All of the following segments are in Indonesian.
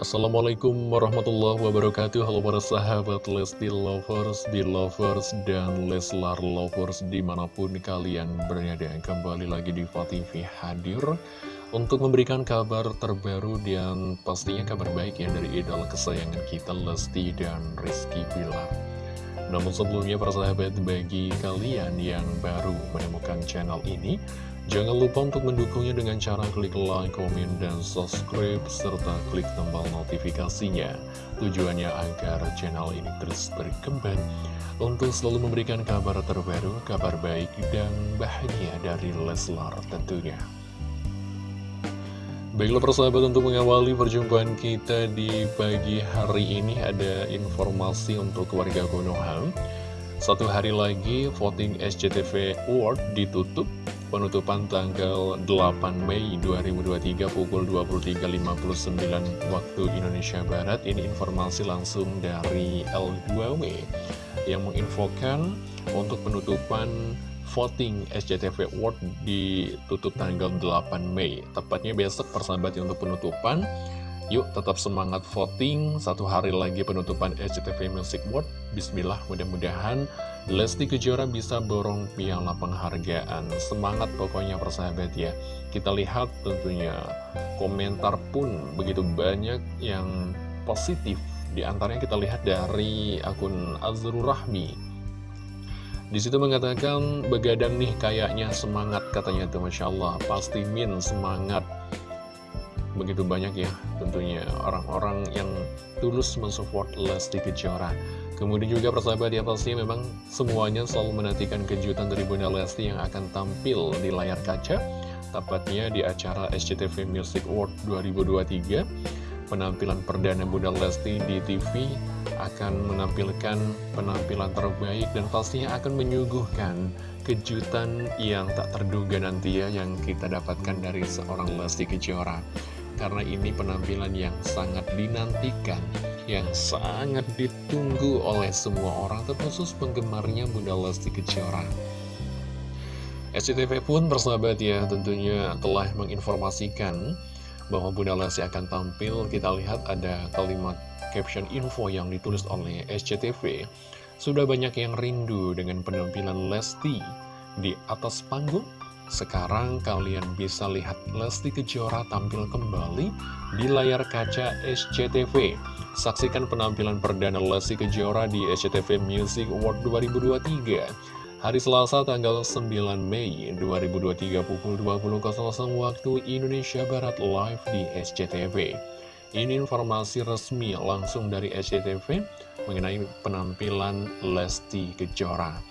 Assalamualaikum warahmatullahi wabarakatuh. Halo para sahabat Lesti Lovers, Belovers, dan Leslar Lovers di mana pun kalian berada. Kembali lagi di TV hadir untuk memberikan kabar terbaru dan pastinya kabar baik ya dari idola kesayangan kita Lesti dan Rizky Bilar. Namun sebelumnya para sahabat bagi kalian yang baru menemukan channel ini Jangan lupa untuk mendukungnya dengan cara klik like, komen, dan subscribe, serta klik tombol notifikasinya. Tujuannya agar channel ini terus berkembang untuk selalu memberikan kabar terbaru, kabar baik, dan bahagia dari Leslar tentunya. Baiklah persahabat untuk mengawali perjumpaan kita di pagi hari ini ada informasi untuk warga Konoha. Satu hari lagi voting SCTV Award ditutup penutupan tanggal 8 Mei 2023 pukul 23.59 waktu Indonesia Barat. Ini informasi langsung dari L2W yang menginfokan untuk penutupan voting SCTV Award ditutup tanggal 8 Mei. Tepatnya besok persahabat untuk penutupan. Yuk tetap semangat voting, satu hari lagi penutupan SCTV Music Award. Bismillah, mudah-mudahan Lesti Kejora bisa borong piala penghargaan. Semangat pokoknya persahabat ya. Kita lihat tentunya komentar pun begitu banyak yang positif. Di antaranya kita lihat dari akun Azrul Rahmi. Di situ mengatakan begadang nih kayaknya semangat katanya tuh Masya Allah. Pasti min semangat begitu banyak ya tentunya orang-orang yang tulus mensupport Lesti Kejora. Kemudian juga persahabat ya pasti memang semuanya selalu menantikan kejutan dari Bunda Lesti yang akan tampil di layar kaca tepatnya di acara SCTV Music Award 2023 penampilan perdana Bunda Lesti di TV akan menampilkan penampilan terbaik dan pastinya akan menyuguhkan kejutan yang tak terduga nanti ya yang kita dapatkan dari seorang Lesti Kejora karena ini penampilan yang sangat dinantikan, yang sangat ditunggu oleh semua orang, terkhusus penggemarnya Bunda Lesti Kejora. SCTV pun bersahabat ya tentunya telah menginformasikan bahwa Bunda Lesti akan tampil. Kita lihat ada kalimat caption info yang ditulis oleh SCTV. Sudah banyak yang rindu dengan penampilan Lesti di atas panggung sekarang kalian bisa lihat Lesti Kejora tampil kembali di layar kaca SCTV. Saksikan penampilan perdana Lesti Kejora di SCTV Music Award 2023. Hari Selasa tanggal 9 Mei 2023 pukul 20.00 waktu Indonesia Barat live di SCTV. Ini informasi resmi langsung dari SCTV mengenai penampilan Lesti Kejora.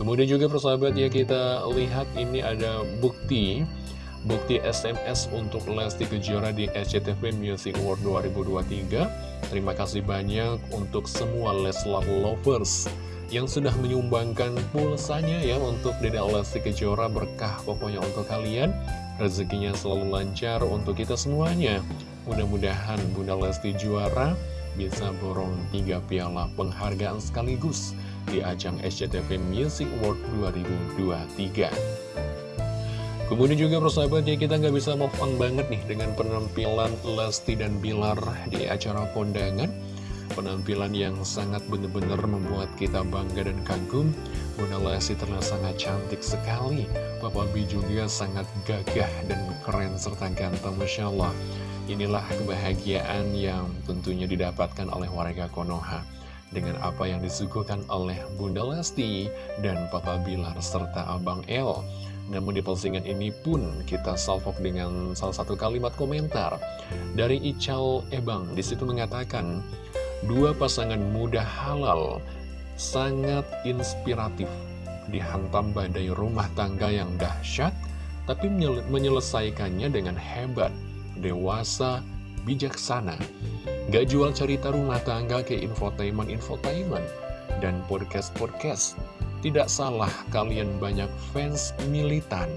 Kemudian juga persahabat ya kita lihat ini ada bukti Bukti SMS untuk Lesti Kejora di SCTV Music Award 2023 Terima kasih banyak untuk semua Leslar Lovers Yang sudah menyumbangkan pulsanya ya untuk Dede Lesti Kejora Berkah pokoknya untuk kalian. Rezekinya selalu lancar untuk kita semuanya. Mudah-mudahan Bunda Lesti juara bisa borong tiga piala penghargaan sekaligus di ajang SCTV Music Award 2023. Kemudian juga persahabat ya kita nggak bisa move on banget nih dengan penampilan Lesti dan Bilar di acara kondangan. Penampilan yang sangat benar-benar membuat kita bangga dan kagum. Bunda Lesti terlihat sangat cantik sekali. Papa B juga sangat gagah dan keren serta ganteng Masya Allah. Inilah kebahagiaan yang tentunya didapatkan oleh warga Konoha dengan apa yang disuguhkan oleh Bunda Lesti dan Papa Bilar serta Abang El. Namun di postingan ini pun kita salvok dengan salah satu kalimat komentar dari Ical Ebang. Di situ mengatakan, dua pasangan muda halal sangat inspiratif dihantam badai rumah tangga yang dahsyat, tapi menyelesaikannya dengan hebat, dewasa, bijaksana. Gak jual cerita rumah tangga ke infotainment-infotainment dan podcast-podcast. Tidak salah kalian banyak fans militan.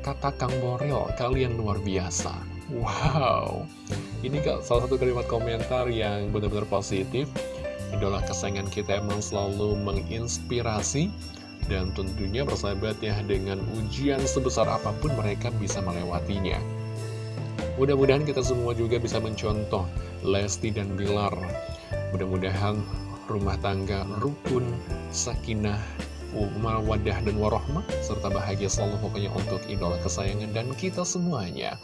Kata Kang Borel, kalian luar biasa. Wow, ini salah satu kalimat komentar yang benar-benar positif. Idola kesayangan kita emang selalu menginspirasi dan tentunya bersahabat ya dengan ujian sebesar apa pun mereka bisa melewatinya. Mudah-mudahan kita semua juga bisa mencontoh Lesti dan Bilar. Mudah-mudahan rumah tangga rukun, sakinah, wadah dan warohmah serta bahagia selalu pokoknya untuk idola kesayangan dan kita semuanya.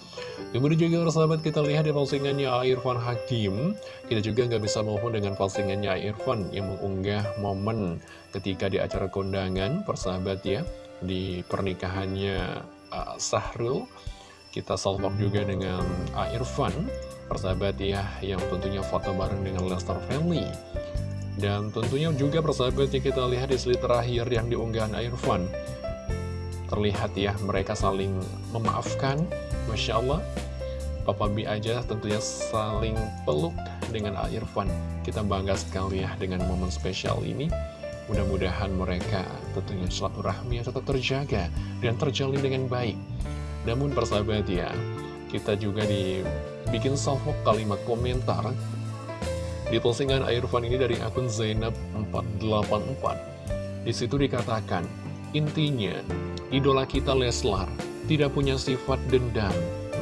Kemudian juga sahabat kita lihat di postingannya Irfan Hakim. Kita juga nggak bisa mohon dengan postingannya Irfan yang mengunggah momen ketika di acara kondangan persahabat ya di pernikahannya uh, Sahrul kita salvok juga dengan Irfan persahabat ya yang tentunya foto bareng dengan Lester Family dan tentunya juga persahabat yang kita lihat di slide terakhir yang diunggahan Irfan. Terlihat ya mereka saling memaafkan Masya Allah. Papa B aja tentunya saling peluk dengan Irfan. Kita bangga sekali ya dengan momen spesial ini. Mudah-mudahan mereka tentunya rahmi yang tetap terjaga dan terjalin dengan baik Namun persahabat ya kita juga dibikin salvo kalimat komentar. Di postingan Irfan ini dari akun Zainab484 Di situ dikatakan Intinya, idola kita Leslar tidak punya sifat dendam.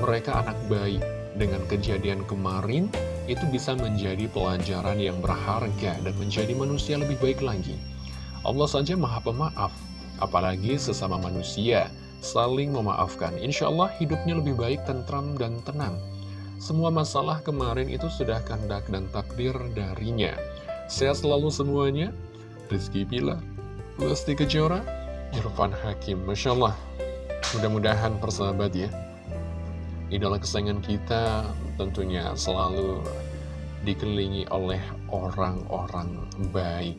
Mereka anak baik. Dengan kejadian kemarin Itu bisa menjadi pelajaran yang berharga Dan menjadi manusia lebih baik lagi. Allah saja maha pemaaf Apalagi sesama manusia Saling memaafkan Insya Allah hidupnya lebih baik, tentram, dan tenang semua masalah kemarin itu sudah kandak dan takdir darinya. Sehat selalu semuanya. Rizky Bila, Lesti Kejora, Irfan Hakim. Masya Allah. Mudah-mudahan persahabat ya. Idola kesayangan kita tentunya selalu dikelilingi oleh orang-orang baik.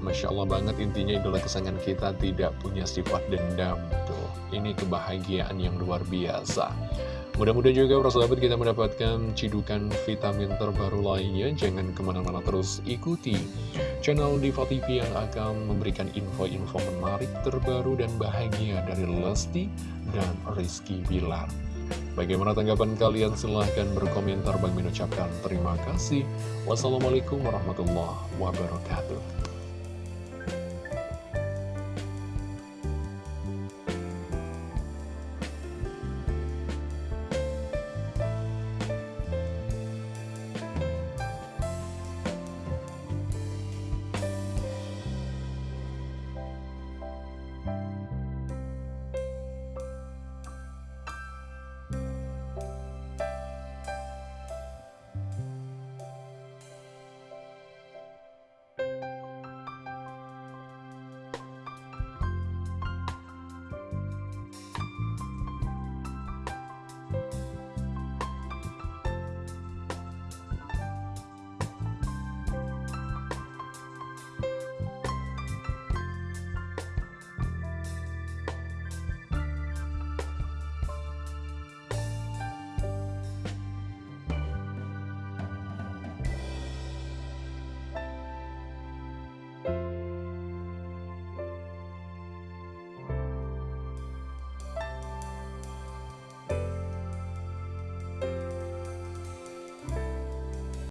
Masya Allah banget intinya idola kesayangan kita tidak punya sifat dendam. Tuh, ini kebahagiaan yang luar biasa. Mudah-mudahan juga persahabat kita mendapatkan cidukan vitamin terbaru lainnya. Jangan ke mana-mana terus ikuti channel Diva TV yang akan memberikan info-info menarik terbaru dan bahagia dari Lesti dan Rizky Bilar. Bagaimana tanggapan kalian? Silahkan berkomentar. Bang mengucapkan terima kasih. Wassalamualaikum warahmatullahi wabarakatuh.